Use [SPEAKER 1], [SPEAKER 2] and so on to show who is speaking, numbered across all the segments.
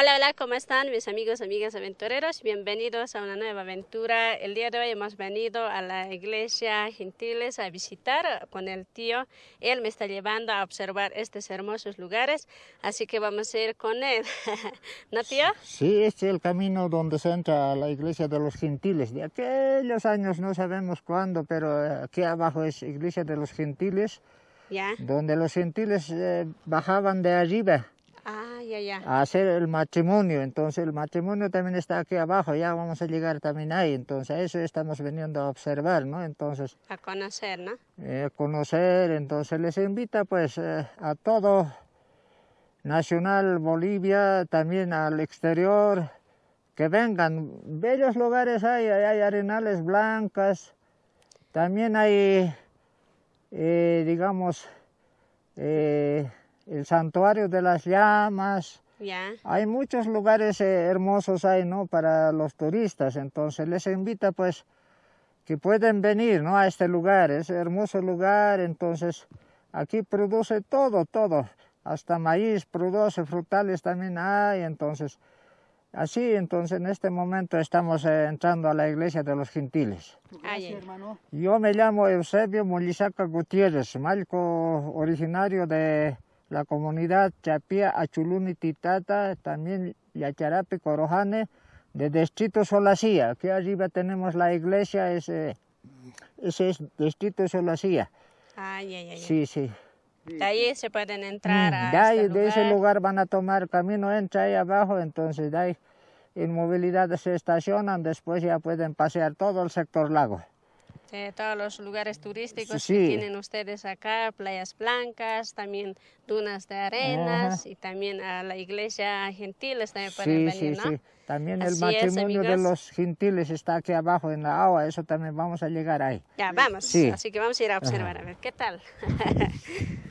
[SPEAKER 1] Hola, hola, ¿cómo están mis amigos, amigas aventureros? Bienvenidos a una nueva aventura. El día de hoy hemos venido a la iglesia Gentiles a visitar con el tío. Él me está llevando a observar estos hermosos lugares, así que vamos a ir con él. ¿No, tío?
[SPEAKER 2] Sí, este es el camino donde se entra a la iglesia de los Gentiles. De aquellos años, no sabemos cuándo, pero eh, aquí abajo es iglesia de los Gentiles,
[SPEAKER 1] Ya.
[SPEAKER 2] donde los Gentiles eh, bajaban de arriba
[SPEAKER 1] ya, ya.
[SPEAKER 2] a hacer el matrimonio. Entonces el matrimonio también está aquí abajo, ya vamos a llegar también ahí. Entonces eso estamos viniendo a observar, ¿no? Entonces
[SPEAKER 1] A conocer, ¿no?
[SPEAKER 2] eh, conocer, entonces les invita pues eh, a todo Nacional Bolivia, también al exterior, que vengan. Bellos lugares hay, hay, arenales blancas, también hay, eh, digamos, el santuario de las llamas, hay muchos lugares eh, hermosos ahí, ¿no? Para los turistas, entonces les invita pues que pueden venir, ¿no? A este lugar, es hermoso lugar, entonces aquí produce todo, todo, hasta maíz produce, frutales también hay, entonces así, entonces en este momento estamos eh, entrando a la iglesia de los gentiles.
[SPEAKER 3] Hermano.
[SPEAKER 2] Yo me llamo Eusebio Molisaca Gutiérrez, malco originario de la comunidad Chapía Achuluni Titata, también Yacharapi Corojane, de Distrito Solacía. Aquí arriba tenemos la iglesia, ese, ese es Distrito Solacía.
[SPEAKER 1] Ay, ay, ay.
[SPEAKER 2] Sí, sí.
[SPEAKER 1] De ahí se pueden entrar a
[SPEAKER 2] Mm, de, ahí,
[SPEAKER 1] este
[SPEAKER 2] de ese
[SPEAKER 1] lugar.
[SPEAKER 2] lugar van a tomar camino, entra ahí abajo, entonces de ahí en movilidad se estacionan, después ya pueden pasear todo el sector lago.
[SPEAKER 1] De todos los lugares turísticos
[SPEAKER 2] Sí.
[SPEAKER 1] que tienen ustedes acá, playas blancas, también dunas de arenas
[SPEAKER 2] Ajá.
[SPEAKER 1] y también a la iglesia gentiles también
[SPEAKER 2] Sí,
[SPEAKER 1] pueden
[SPEAKER 2] sí,
[SPEAKER 1] venir, ¿no?
[SPEAKER 2] sí. También
[SPEAKER 1] Así
[SPEAKER 2] el
[SPEAKER 1] es,
[SPEAKER 2] matrimonio de
[SPEAKER 1] amigos.
[SPEAKER 2] los gentiles está aquí abajo en la agua, eso también vamos a llegar ahí.
[SPEAKER 1] Ya, vamos.
[SPEAKER 2] Sí.
[SPEAKER 1] Así que vamos a ir a observar, a ver qué tal.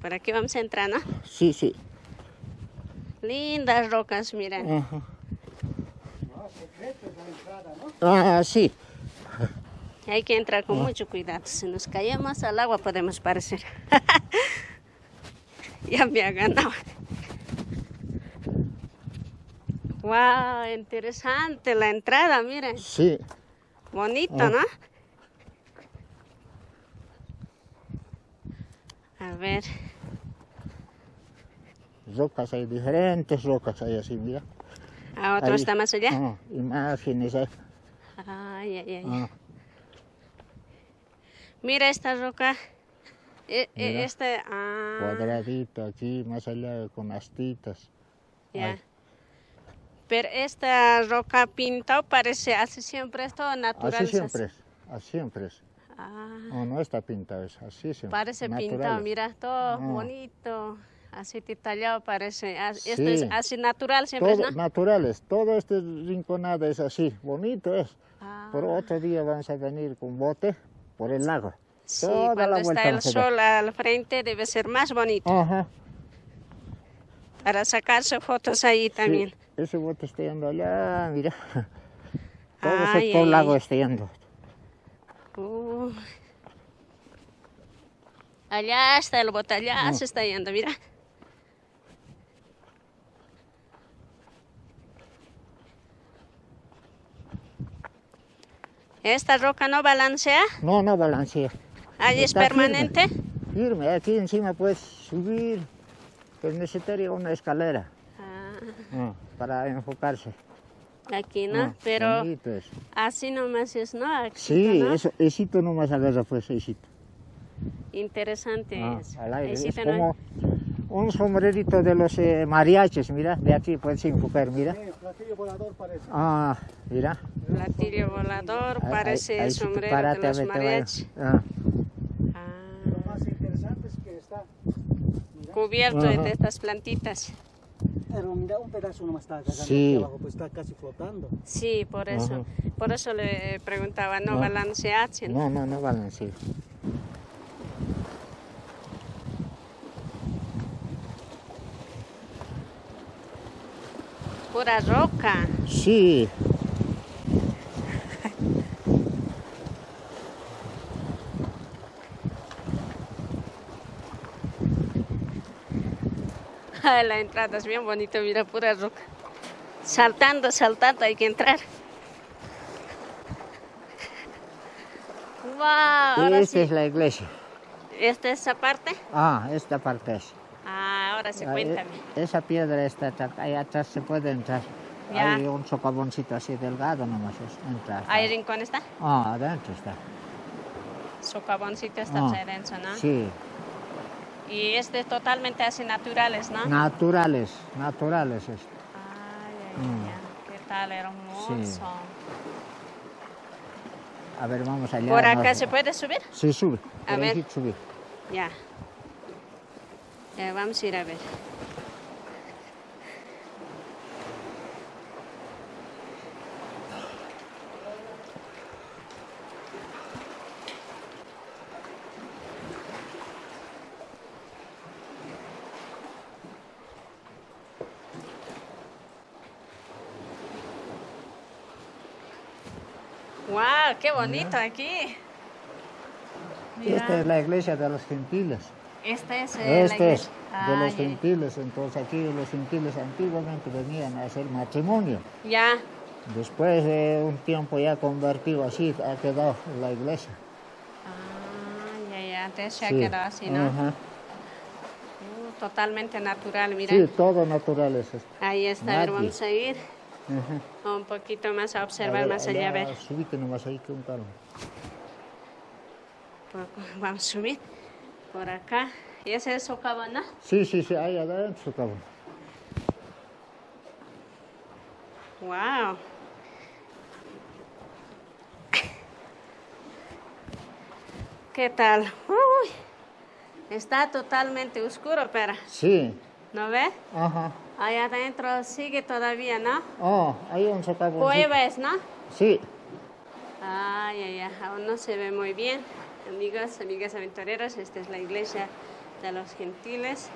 [SPEAKER 1] Por aquí vamos a entrar, ¿no?
[SPEAKER 2] Sí, sí.
[SPEAKER 1] Lindas rocas, miren.
[SPEAKER 2] Ajá. Ah, sí.
[SPEAKER 1] Hay que entrar con mucho cuidado. Si nos caemos al agua podemos parecer. ya me ha ganado. Wow, interesante la entrada, miren.
[SPEAKER 2] Sí.
[SPEAKER 1] Bonito,
[SPEAKER 2] Ah.
[SPEAKER 1] ¿no? A ver,
[SPEAKER 2] Rocas hay diferentes rocas hay así, mira.
[SPEAKER 1] A otro
[SPEAKER 2] Ahí.
[SPEAKER 1] está más allá.
[SPEAKER 2] Ah, imágenes hay.
[SPEAKER 1] Ay, ay, ay.
[SPEAKER 2] Ah,
[SPEAKER 1] Mira esta roca. E- e-
[SPEAKER 2] Mira.
[SPEAKER 1] este, ah,
[SPEAKER 2] cuadradito aquí, más allá con astitas.
[SPEAKER 1] ya.
[SPEAKER 2] Ay.
[SPEAKER 1] Pero esta roca pintado parece así siempre es todo natural.
[SPEAKER 2] Así siempre es, así siempre es.
[SPEAKER 1] Ah,
[SPEAKER 2] No, no está pintado, es así siempre.
[SPEAKER 1] parece pintado, mira, todo
[SPEAKER 2] Ah.
[SPEAKER 1] bonito. Así detallado parece. As- Esto es
[SPEAKER 2] Sí.
[SPEAKER 1] así natural siempre,
[SPEAKER 2] Todo
[SPEAKER 1] ¿no?
[SPEAKER 2] naturales, todo este rinconado es así, bonito es.
[SPEAKER 1] Ah,
[SPEAKER 2] Por otro día vamos a venir con bote por el lago.
[SPEAKER 1] sí,
[SPEAKER 2] toda
[SPEAKER 1] cuando
[SPEAKER 2] la
[SPEAKER 1] está el sol al frente debe ser más bonito.
[SPEAKER 2] Ajá.
[SPEAKER 1] Para sacarse fotos ahí también.
[SPEAKER 2] Sí, ese bote está yendo allá, mira. Todo el
[SPEAKER 1] Ay,
[SPEAKER 2] sector
[SPEAKER 1] ay,
[SPEAKER 2] lago está yendo.
[SPEAKER 1] Uh. Allá está el bote, allá
[SPEAKER 2] Ah.
[SPEAKER 1] se está yendo, mira. Esta roca no balancea,
[SPEAKER 2] No, no balancea.
[SPEAKER 1] allí es
[SPEAKER 2] firme.
[SPEAKER 1] permanente.
[SPEAKER 2] Firme, aquí encima puedes subir, pero necesitaría una escalera
[SPEAKER 1] Ah,
[SPEAKER 2] ah, para enfocarse.
[SPEAKER 1] aquí no,
[SPEAKER 2] Ah,
[SPEAKER 1] pero
[SPEAKER 2] bonito es.
[SPEAKER 1] así nomás es, ¿no? Aquí,
[SPEAKER 2] Sí,
[SPEAKER 1] ¿no?
[SPEAKER 2] eso, esito nomás agarra pues, esito.
[SPEAKER 1] Interesante
[SPEAKER 2] Ah,
[SPEAKER 1] es.
[SPEAKER 2] al aire.
[SPEAKER 1] Sí
[SPEAKER 2] Es
[SPEAKER 1] no-
[SPEAKER 2] como un sombrerito de los eh, mariachis, mira, de aquí puedes enfocar, mira.
[SPEAKER 3] Sí, platillo volador parece.
[SPEAKER 2] Ah, mira.
[SPEAKER 1] Platillo volador, parece
[SPEAKER 2] ahí- ahí te
[SPEAKER 1] sombrero
[SPEAKER 2] párate
[SPEAKER 1] de los mariachis.
[SPEAKER 2] Ah,
[SPEAKER 1] Ah.
[SPEAKER 3] Lo más interesante es que está, mira,
[SPEAKER 1] cubierto
[SPEAKER 2] Ajá.
[SPEAKER 1] de estas plantitas.
[SPEAKER 3] pero mira, un pedazo nomás está
[SPEAKER 2] Sí.
[SPEAKER 3] abajo, pues está casi flotando.
[SPEAKER 1] Sí, por eso.
[SPEAKER 2] Ajá.
[SPEAKER 1] Por eso le preguntaba, ¿no balancea?
[SPEAKER 2] no, no, no balancea.
[SPEAKER 1] Pura roca.
[SPEAKER 2] Sí.
[SPEAKER 1] La entrada es bien bonita, mira, pura roca. Saltando, saltando, hay que entrar. ¡Wow! Ahora
[SPEAKER 2] Esta
[SPEAKER 1] sí.
[SPEAKER 2] es la iglesia.
[SPEAKER 1] ¿Esta es esa parte?
[SPEAKER 2] Ah, esta parte es.
[SPEAKER 1] Ah, ahora sí,
[SPEAKER 2] Ah,
[SPEAKER 1] cuéntame.
[SPEAKER 2] Esa piedra está ahí atrás se puede entrar.
[SPEAKER 1] Ya.
[SPEAKER 2] Hay un socavoncito así delgado nomás es entrar.
[SPEAKER 1] ¿Ahí rincón está?
[SPEAKER 2] Ah, adentro está.
[SPEAKER 1] Su caboncito está
[SPEAKER 2] Ah,
[SPEAKER 1] adentro, ¿no?
[SPEAKER 2] Sí,
[SPEAKER 1] Y es totalmente así naturales, ¿no?
[SPEAKER 2] naturales, naturales es.
[SPEAKER 1] Ay, ay,
[SPEAKER 2] Mm.
[SPEAKER 1] ay, qué tal hermoso.
[SPEAKER 2] A ver, vamos allá.
[SPEAKER 1] ¿Por acá
[SPEAKER 2] no-
[SPEAKER 1] se puede subir?
[SPEAKER 2] Sí, sube.
[SPEAKER 1] A
[SPEAKER 2] por
[SPEAKER 1] ver.
[SPEAKER 2] sí sube.
[SPEAKER 1] Ya. Ya, vamos a ir a ver. ¡Wow! ¡Qué bonito aquí! Mira.
[SPEAKER 2] Esta es la iglesia de los gentiles.
[SPEAKER 1] Este es eh, la
[SPEAKER 2] Este es
[SPEAKER 1] iglesia.
[SPEAKER 2] de los
[SPEAKER 1] Ay,
[SPEAKER 2] gentiles. Entonces aquí los gentiles antiguamente venían a hacer matrimonio.
[SPEAKER 1] Ya,
[SPEAKER 2] Después de un tiempo ya convertido así, ha quedado la iglesia.
[SPEAKER 1] Ah, ya, ya, antes se ha
[SPEAKER 2] Sí.
[SPEAKER 1] quedado así, ¿no?
[SPEAKER 2] Ajá.
[SPEAKER 1] Uh, totalmente natural, mira.
[SPEAKER 2] Sí, todo natural es esto.
[SPEAKER 1] Ahí está, a ver,
[SPEAKER 2] Nadie.
[SPEAKER 1] vamos a ir
[SPEAKER 2] Ajá.
[SPEAKER 1] un poquito más a
[SPEAKER 2] A
[SPEAKER 1] observar
[SPEAKER 2] ver,
[SPEAKER 1] más allá, a ver.
[SPEAKER 2] Subite nomás ahí que un carro.
[SPEAKER 1] Vamos a subir por acá. ¿Y ese es socavón, no?
[SPEAKER 2] Sí, sí, sí, ahí adentro, cabrón.
[SPEAKER 1] Wow. ¿Qué tal? Uy, está totalmente oscuro, pero,
[SPEAKER 2] Sí,
[SPEAKER 1] ¿no ve?
[SPEAKER 2] ajá.
[SPEAKER 1] Allá adentro sigue todavía, ¿no?
[SPEAKER 2] Oh, hay un socavón.
[SPEAKER 1] Cueva es, ¿no?
[SPEAKER 2] Sí,
[SPEAKER 1] Ay, ay, ay, aún no se ve muy bien. Amigos, amigas aventureros, esta es la iglesia de los gentiles.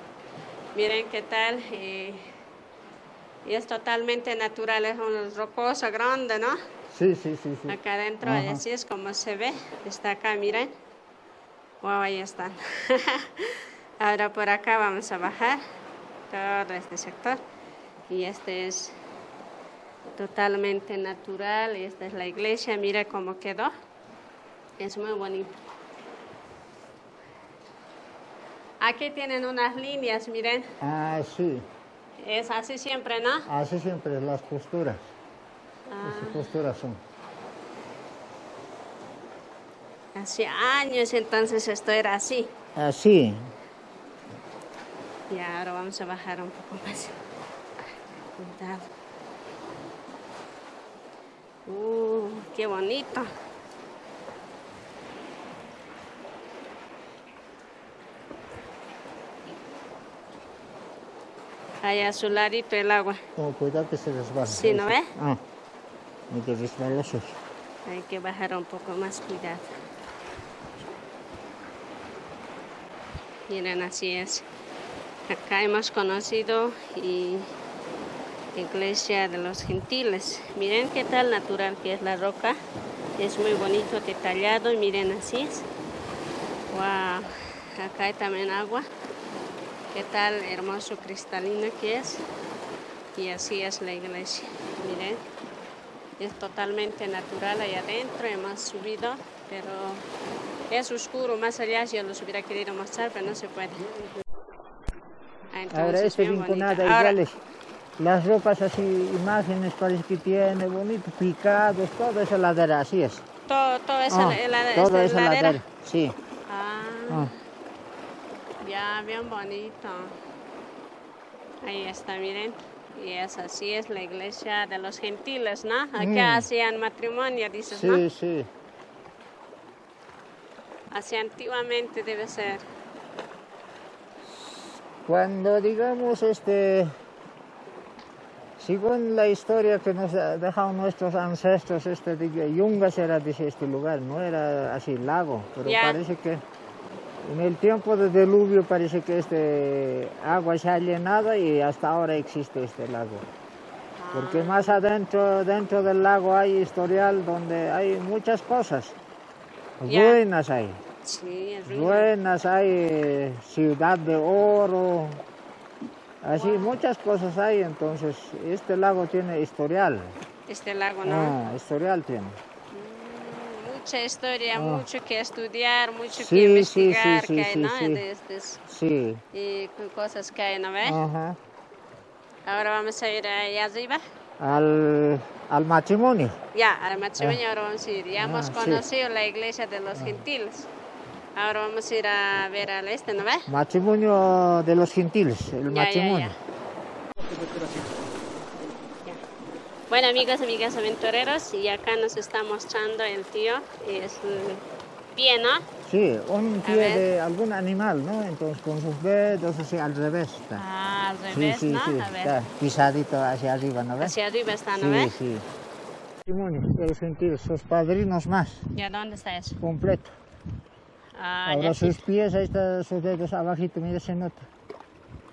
[SPEAKER 1] Miren qué tal. eh, y es totalmente natural, es un rocoso grande, ¿no?
[SPEAKER 2] sí, sí, sí. sí.
[SPEAKER 1] Acá adentro,
[SPEAKER 2] Ajá.
[SPEAKER 1] así es como se ve. Está acá, miren. Wow, ahí están. Ahora por acá vamos a bajar todo este sector. Y este es totalmente natural. Y esta es la iglesia. Mira cómo quedó. Es muy bonito. Aquí tienen unas líneas, miren.
[SPEAKER 2] Ah, sí.
[SPEAKER 1] Es así siempre, ¿no?
[SPEAKER 2] Así siempre las posturas.
[SPEAKER 1] Ah.
[SPEAKER 2] Esas posturas son.
[SPEAKER 1] Hace años entonces esto era así.
[SPEAKER 2] Así.
[SPEAKER 1] Y ahora vamos a bajar un poco más. Cuidado. Uh, qué bonito. Allá su ladito el agua.
[SPEAKER 2] Oh, cuidado que se resbala.
[SPEAKER 1] Sí, ¿no ve?
[SPEAKER 2] Ah, de resbalosos.
[SPEAKER 1] Hay que bajar un poco más, cuidado. Miren, así es. Acá hemos conocido y iglesia de los gentiles. Miren qué tal natural que es la roca. Es muy bonito, detallado. y Miren, así es. Wow. Acá hay también agua. Qué tal hermoso cristalino que es. Y así es la iglesia. Miren. Es totalmente natural ahí adentro, hemos subido, pero es oscuro más allá, yo los hubiera querido mostrar, pero no se puede. Ah, entonces,
[SPEAKER 2] Ahora rinconada
[SPEAKER 1] Ahora,
[SPEAKER 2] iguales. Las rocas así, imágenes parece que tiene, bonito, picados, todo esa ladera, así es.
[SPEAKER 1] todo, todo esa,
[SPEAKER 2] Ah,
[SPEAKER 1] la-
[SPEAKER 2] toda esa
[SPEAKER 1] ladera.
[SPEAKER 2] ladera, sí.
[SPEAKER 1] Ah,
[SPEAKER 2] Ah,
[SPEAKER 1] ya, bien bonito. Ahí está, miren. Y es así, es la iglesia de los gentiles, ¿no? Aquí
[SPEAKER 2] Mm.
[SPEAKER 1] hacían matrimonio, dices, ¿no?
[SPEAKER 2] sí, sí.
[SPEAKER 1] Así antiguamente debe ser.
[SPEAKER 2] Cuando digamos este, según la historia que nos ha dejado nuestros ancestros, este de Yungas era este lugar, no era así lago, pero parece que en el tiempo del diluvio parece que este agua se ha llenado y hasta ahora existe este lago. Porque más adentro, dentro del lago hay historial donde hay muchas cosas.
[SPEAKER 1] Ya.
[SPEAKER 2] Ruinas hay.
[SPEAKER 1] Sí.
[SPEAKER 2] Ruinas, hay ciudad de oro, Así muchas cosas hay, entonces este lago tiene historial.
[SPEAKER 1] Este lago, ¿no?
[SPEAKER 2] Ah, historial tiene.
[SPEAKER 1] Mucha historia,
[SPEAKER 2] Ah.
[SPEAKER 1] mucho que estudiar, mucho
[SPEAKER 2] Sí,
[SPEAKER 1] que investigar
[SPEAKER 2] sí, sí,
[SPEAKER 1] que hay, ¿no? De estos-
[SPEAKER 2] Sí.
[SPEAKER 1] y co- cosas que hay, ¿no ves?
[SPEAKER 2] Ajá.
[SPEAKER 1] Ahora vamos a ir allá arriba.
[SPEAKER 2] Al, al matrimonio.
[SPEAKER 1] Ya, al matrimonio ahora vamos a ir. Ya hemos
[SPEAKER 2] Ah, sí.
[SPEAKER 1] conocido la iglesia de los gentiles. Ahora vamos a ir a ver al este, ¿no ves?
[SPEAKER 2] Matrimonio de los gentiles, el
[SPEAKER 1] Ya, ya,
[SPEAKER 2] matrimonio.
[SPEAKER 1] Ya. Bueno, amigos, amigas aventureros, y acá nos está mostrando el tío, y es un pie, ¿no?
[SPEAKER 2] Sí, un pie de algún animal, ¿no? Entonces con sus dedos así al revés está.
[SPEAKER 1] Ah, al
[SPEAKER 2] sí,
[SPEAKER 1] revés,
[SPEAKER 2] sí,
[SPEAKER 1] ¿no?
[SPEAKER 2] sí,
[SPEAKER 1] A ver,
[SPEAKER 2] está pisadito hacia arriba, ¿no ves?
[SPEAKER 1] hacia arriba está, ¿no
[SPEAKER 2] sí,
[SPEAKER 1] ves?
[SPEAKER 2] sí. De los gentiles, sus padrinos más,
[SPEAKER 1] ¿Ya dónde está eso?
[SPEAKER 2] completo.
[SPEAKER 1] Ah,
[SPEAKER 2] Ahora
[SPEAKER 1] ya, sí.
[SPEAKER 2] sus pies, ahí están sus dedos abajito, mira, se nota,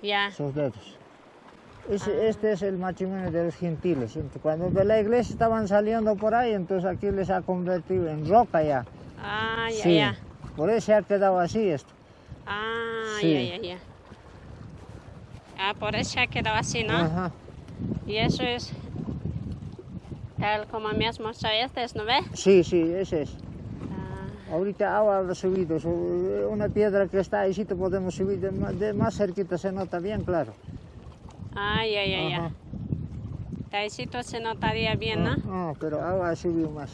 [SPEAKER 1] ya.
[SPEAKER 2] sus dedos. Es-
[SPEAKER 1] Ah.
[SPEAKER 2] Este es el matrimonio de los gentiles. Cuando de la iglesia estaban saliendo por ahí, entonces aquí les ha convertido en roca ya.
[SPEAKER 1] Ah, ya,
[SPEAKER 2] sí.
[SPEAKER 1] ya.
[SPEAKER 2] Por eso se ha quedado así esto.
[SPEAKER 1] Ah,
[SPEAKER 2] Sí.
[SPEAKER 1] ya, ya, ya. Ah, por eso se ha quedado así, ¿no?
[SPEAKER 2] Ajá.
[SPEAKER 1] Y eso es tal como me has mostrado este, ¿no ves?
[SPEAKER 2] Sí, sí, ese es.
[SPEAKER 1] Ah,
[SPEAKER 2] Ahorita agua ha subido, su- una piedra que está ahí, sí te podemos subir, de más, de más cerquita se nota bien claro.
[SPEAKER 1] Ya, ya, ya.
[SPEAKER 2] Ajá.
[SPEAKER 1] Todo se notaría bien, ¿no?
[SPEAKER 2] Ah, ah, pero agua ha subido más.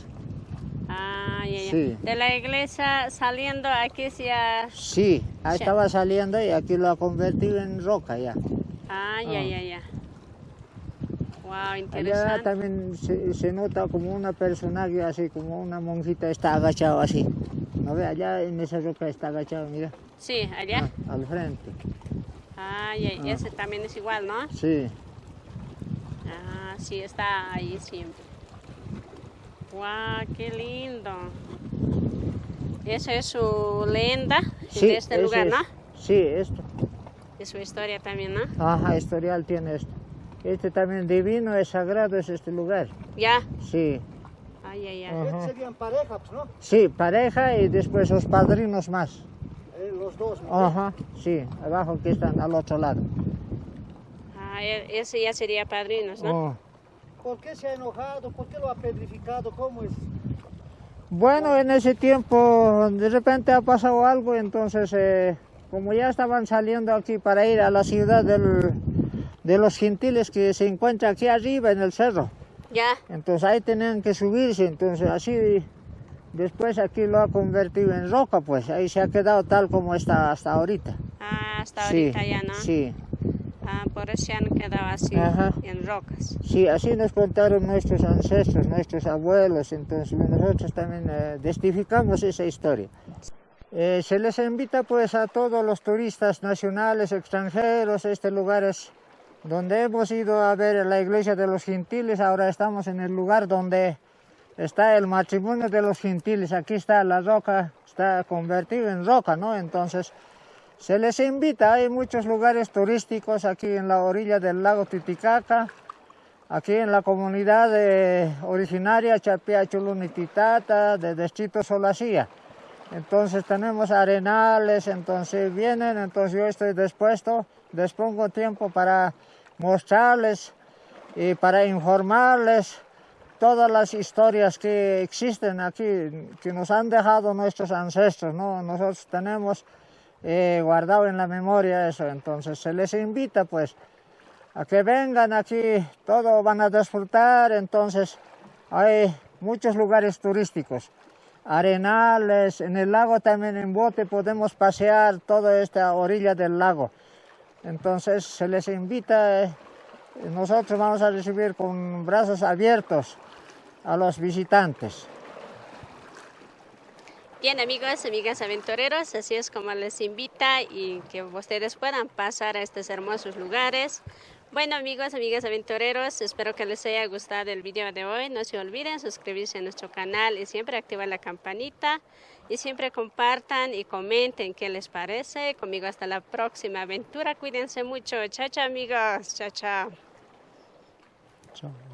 [SPEAKER 1] Ah, ya, ya.
[SPEAKER 2] Sí.
[SPEAKER 1] De la iglesia saliendo aquí sí ha...
[SPEAKER 2] Sí, ahí estaba saliendo y aquí lo ha convertido en roca ya.
[SPEAKER 1] Ah, ya,
[SPEAKER 2] Ah.
[SPEAKER 1] ya, ya. Wow,
[SPEAKER 2] Allá
[SPEAKER 1] interesante.
[SPEAKER 2] también se, se nota como una personaje así, como una monjita está agachado así. ¿No ve? Allá en esa roca está agachado, mira.
[SPEAKER 1] Sí, allá.
[SPEAKER 2] Ah, al frente.
[SPEAKER 1] Ah, ya, y
[SPEAKER 2] Ah.
[SPEAKER 1] ese también es igual, ¿no?
[SPEAKER 2] Sí.
[SPEAKER 1] Ah, sí, está ahí siempre. Wow, qué lindo. Esa es su leyenda
[SPEAKER 2] sí
[SPEAKER 1] de este lugar,
[SPEAKER 2] es-
[SPEAKER 1] ¿no?
[SPEAKER 2] Sí, esto.
[SPEAKER 1] De su historia también, ¿no?
[SPEAKER 2] Ajá, historial tiene esto. Este también divino, es sagrado, es este lugar.
[SPEAKER 1] Ya.
[SPEAKER 2] Sí.
[SPEAKER 1] Ay, ay.
[SPEAKER 3] Serían pareja, pues, ¿no?
[SPEAKER 2] Sí, pareja y después los padrinos más.
[SPEAKER 3] Eh, los dos, ¿no?
[SPEAKER 2] Ajá, sí, abajo que están al otro lado.
[SPEAKER 1] Ah, e- ese ya sería padrinos, ¿no?
[SPEAKER 2] Oh.
[SPEAKER 3] ¿Por qué se ha enojado? ¿Por qué lo ha pedrificado? ¿Cómo es?
[SPEAKER 2] Bueno, en ese tiempo de repente ha pasado algo, entonces eh, como ya estaban saliendo aquí para ir a la ciudad del- de los gentiles que se encuentra aquí arriba en el cerro,
[SPEAKER 1] Ya.
[SPEAKER 2] entonces ahí tenían que subirse, entonces así después aquí lo ha convertido en roca, pues ahí se ha quedado tal como está hasta ahorita.
[SPEAKER 1] Ah, hasta
[SPEAKER 2] sí,
[SPEAKER 1] ahorita ya, ¿no?
[SPEAKER 2] sí,
[SPEAKER 1] Ah, por eso se han quedado así,
[SPEAKER 2] Ajá.
[SPEAKER 1] en rocas.
[SPEAKER 2] sí, así nos contaron nuestros ancestros, nuestros abuelos, entonces nosotros también eh, testificamos esa historia. Eh, se les invita pues a todos los turistas nacionales, extranjeros, este lugar es donde hemos ido a ver la iglesia de los gentiles, ahora estamos en el lugar donde está el matrimonio de los gentiles, aquí está la roca, está convertido en roca, ¿no? Entonces se les invita, hay muchos lugares turísticos aquí en la orilla del lago Titicaca, aquí en la comunidad eh, originaria Chapia Chulunititata, de Distrito Solacía. Entonces tenemos arenales, entonces vienen, entonces yo estoy dispuesto, dispongo tiempo para mostrarles y para informarles todas las historias que existen aquí, que nos han dejado nuestros ancestros, ¿no? Nosotros tenemos eh, guardado en la memoria eso, entonces se les invita pues a que vengan aquí, todo van a disfrutar, entonces hay muchos lugares turísticos arenales, en el lago también en bote podemos pasear toda esta orilla del lago. Entonces se les invita, eh, nosotros vamos a recibir con brazos abiertos a los visitantes.
[SPEAKER 1] Bien, amigos, amigas aventureros, así es como les invita y que ustedes puedan pasar a estos hermosos lugares. Bueno, amigos, amigas aventureros, espero que les haya gustado el video de hoy. No se olviden suscribirse a nuestro canal y siempre activar la campanita. Y siempre compartan y comenten qué les parece. Conmigo hasta la próxima aventura. Cuídense mucho. Chao, chao, amigos. Chao, chao.
[SPEAKER 2] Chao.